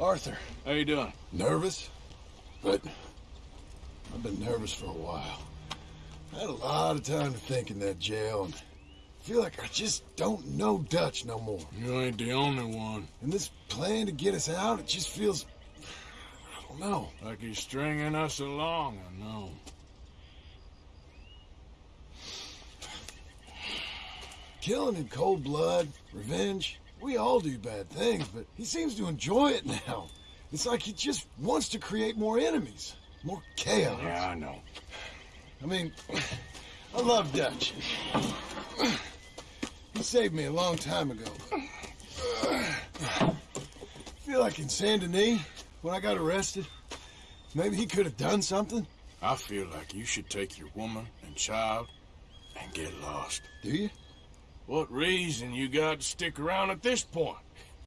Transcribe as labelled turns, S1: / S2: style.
S1: Arthur.
S2: How you doing?
S1: Nervous? But I've been nervous for a while. I had a lot of time to think in that jail, and I feel like I just don't know Dutch no more.
S2: You ain't the only one.
S1: And this plan to get us out, it just feels... I don't know.
S2: Like he's stringing us along, I know.
S1: Killing in cold blood, revenge, we all do bad things, but he seems to enjoy it now. It's like he just wants to create more enemies, more chaos.
S2: Yeah, I know.
S1: I mean, I love Dutch. He saved me a long time ago. I feel like in Saint Denis, when I got arrested, maybe he could have done something.
S2: I feel like you should take your woman and child and get lost.
S1: Do you?
S2: What reason you got to stick around at this point?